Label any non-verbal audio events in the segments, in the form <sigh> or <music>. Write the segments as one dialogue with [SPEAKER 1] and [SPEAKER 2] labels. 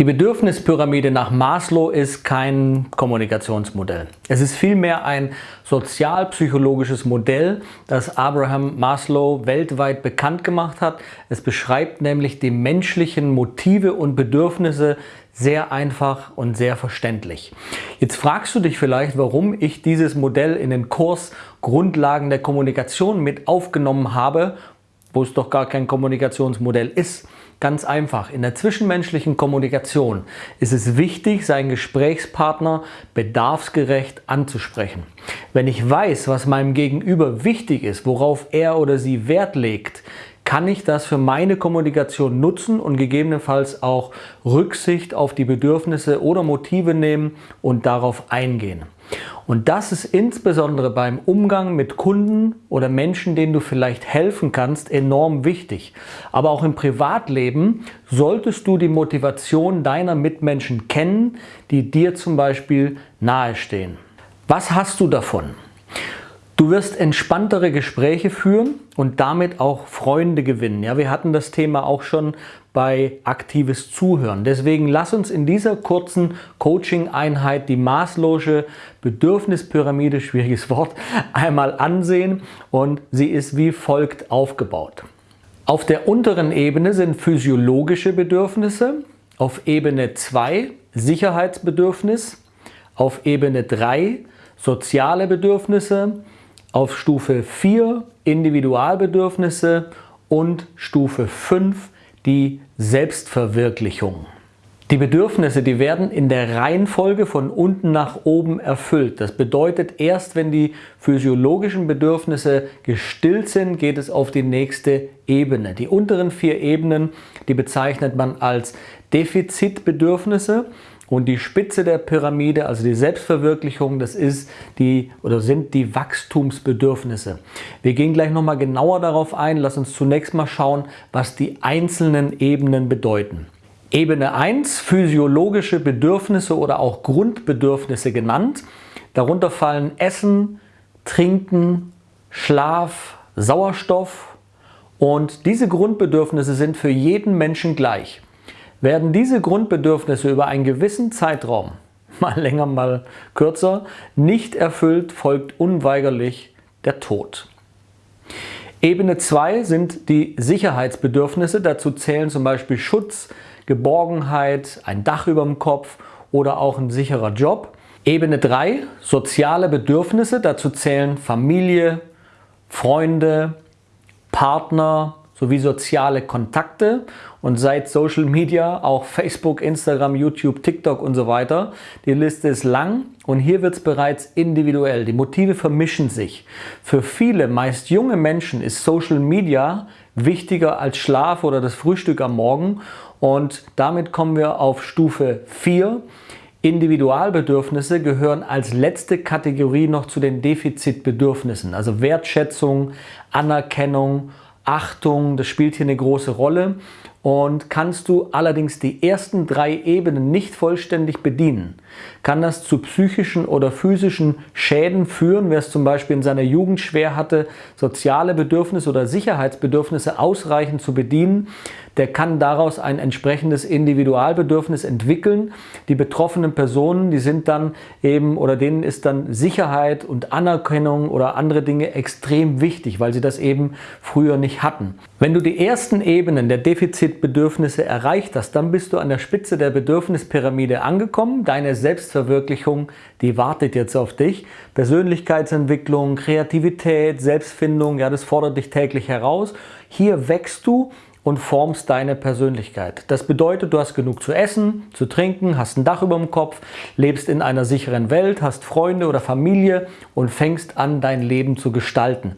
[SPEAKER 1] Die Bedürfnispyramide nach Maslow ist kein Kommunikationsmodell. Es ist vielmehr ein sozialpsychologisches Modell, das Abraham Maslow weltweit bekannt gemacht hat. Es beschreibt nämlich die menschlichen Motive und Bedürfnisse sehr einfach und sehr verständlich. Jetzt fragst du dich vielleicht, warum ich dieses Modell in den Kurs Grundlagen der Kommunikation mit aufgenommen habe, wo es doch gar kein Kommunikationsmodell ist. Ganz einfach, in der zwischenmenschlichen Kommunikation ist es wichtig, seinen Gesprächspartner bedarfsgerecht anzusprechen. Wenn ich weiß, was meinem Gegenüber wichtig ist, worauf er oder sie Wert legt, kann ich das für meine Kommunikation nutzen und gegebenenfalls auch Rücksicht auf die Bedürfnisse oder Motive nehmen und darauf eingehen. Und das ist insbesondere beim Umgang mit Kunden oder Menschen, denen du vielleicht helfen kannst, enorm wichtig. Aber auch im Privatleben solltest du die Motivation deiner Mitmenschen kennen, die dir zum Beispiel nahestehen. Was hast du davon? Du wirst entspanntere Gespräche führen und damit auch Freunde gewinnen. Ja, wir hatten das Thema auch schon bei aktives Zuhören. Deswegen lass uns in dieser kurzen Coaching-Einheit die maßlose Bedürfnispyramide, schwieriges Wort, <laughs> einmal ansehen und sie ist wie folgt aufgebaut. Auf der unteren Ebene sind physiologische Bedürfnisse, auf Ebene 2 Sicherheitsbedürfnis, auf Ebene 3 soziale Bedürfnisse, auf Stufe 4 Individualbedürfnisse und Stufe 5 die Selbstverwirklichung. Die Bedürfnisse, die werden in der Reihenfolge von unten nach oben erfüllt. Das bedeutet, erst wenn die physiologischen Bedürfnisse gestillt sind, geht es auf die nächste Ebene. Die unteren vier Ebenen, die bezeichnet man als Defizitbedürfnisse und die Spitze der Pyramide, also die Selbstverwirklichung, das ist die oder sind die Wachstumsbedürfnisse. Wir gehen gleich nochmal genauer darauf ein. Lass uns zunächst mal schauen, was die einzelnen Ebenen bedeuten. Ebene 1, physiologische Bedürfnisse oder auch Grundbedürfnisse genannt. Darunter fallen Essen, Trinken, Schlaf, Sauerstoff und diese Grundbedürfnisse sind für jeden Menschen gleich. Werden diese Grundbedürfnisse über einen gewissen Zeitraum, <laughs> mal länger, mal kürzer, nicht erfüllt, folgt unweigerlich der Tod. Ebene 2 sind die Sicherheitsbedürfnisse. Dazu zählen zum Beispiel Schutz, Geborgenheit, ein Dach über dem Kopf oder auch ein sicherer Job. Ebene 3 soziale Bedürfnisse. Dazu zählen Familie, Freunde, Partner, sowie soziale Kontakte und seit Social Media auch Facebook, Instagram, YouTube, TikTok und so weiter. Die Liste ist lang und hier wird es bereits individuell. Die Motive vermischen sich. Für viele, meist junge Menschen ist Social Media wichtiger als Schlaf oder das Frühstück am Morgen und damit kommen wir auf Stufe 4. Individualbedürfnisse gehören als letzte Kategorie noch zu den Defizitbedürfnissen, also Wertschätzung, Anerkennung Achtung, das spielt hier eine große Rolle. Und kannst du allerdings die ersten drei Ebenen nicht vollständig bedienen, kann das zu psychischen oder physischen Schäden führen, wer es zum Beispiel in seiner Jugend schwer hatte, soziale Bedürfnisse oder Sicherheitsbedürfnisse ausreichend zu bedienen, der kann daraus ein entsprechendes Individualbedürfnis entwickeln. Die betroffenen Personen, die sind dann eben oder denen ist dann Sicherheit und Anerkennung oder andere Dinge extrem wichtig, weil sie das eben früher nicht hatten. Wenn du die ersten Ebenen der Defizitbedürfnisse erreicht hast, dann bist du an der Spitze der Bedürfnispyramide angekommen. Deine Selbstverwirklichung, die wartet jetzt auf dich. Persönlichkeitsentwicklung, Kreativität, Selbstfindung, ja, das fordert dich täglich heraus. Hier wächst du und formst deine Persönlichkeit. Das bedeutet, du hast genug zu essen, zu trinken, hast ein Dach über dem Kopf, lebst in einer sicheren Welt, hast Freunde oder Familie und fängst an, dein Leben zu gestalten.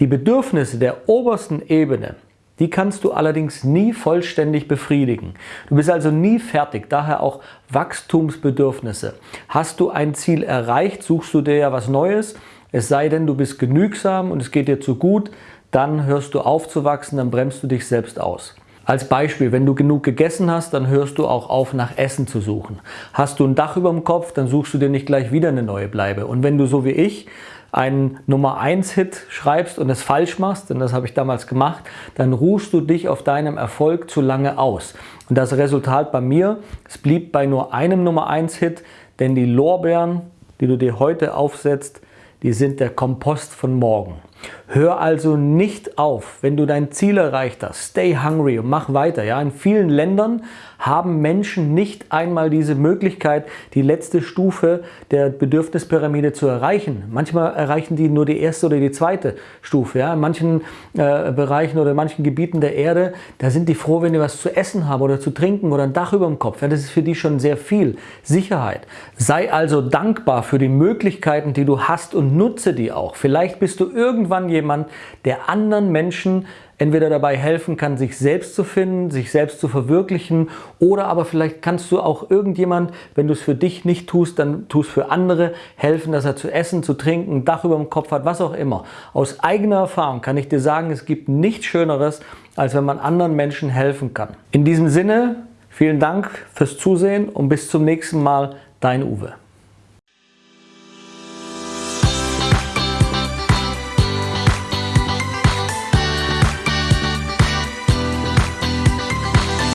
[SPEAKER 1] Die Bedürfnisse der obersten Ebene, die kannst du allerdings nie vollständig befriedigen. Du bist also nie fertig, daher auch Wachstumsbedürfnisse. Hast du ein Ziel erreicht, suchst du dir ja was Neues, es sei denn, du bist genügsam und es geht dir zu gut, dann hörst du auf zu wachsen, dann bremst du dich selbst aus. Als Beispiel, wenn du genug gegessen hast, dann hörst du auch auf, nach Essen zu suchen. Hast du ein Dach über dem Kopf, dann suchst du dir nicht gleich wieder eine neue Bleibe. Und wenn du so wie ich einen Nummer 1 Hit schreibst und es falsch machst, denn das habe ich damals gemacht, dann ruhst du dich auf deinem Erfolg zu lange aus. Und das Resultat bei mir, es blieb bei nur einem Nummer 1 Hit, denn die Lorbeeren, die du dir heute aufsetzt, die sind der Kompost von morgen. Hör also nicht auf, wenn du dein Ziel erreicht hast. Stay hungry und mach weiter. Ja? In vielen Ländern haben Menschen nicht einmal diese Möglichkeit, die letzte Stufe der Bedürfnispyramide zu erreichen. Manchmal erreichen die nur die erste oder die zweite Stufe. Ja? In manchen äh, Bereichen oder in manchen Gebieten der Erde, da sind die froh, wenn die was zu essen haben oder zu trinken oder ein Dach über dem Kopf. Ja? Das ist für die schon sehr viel Sicherheit. Sei also dankbar für die Möglichkeiten, die du hast und nutze die auch. Vielleicht bist du irgendwann jemand, der anderen Menschen entweder dabei helfen kann, sich selbst zu finden, sich selbst zu verwirklichen oder aber vielleicht kannst du auch irgendjemand, wenn du es für dich nicht tust, dann tust für andere helfen, dass er zu essen, zu trinken, ein Dach über dem Kopf hat, was auch immer. Aus eigener Erfahrung kann ich dir sagen, es gibt nichts Schöneres, als wenn man anderen Menschen helfen kann. In diesem Sinne, vielen Dank fürs Zusehen und bis zum nächsten Mal, dein Uwe.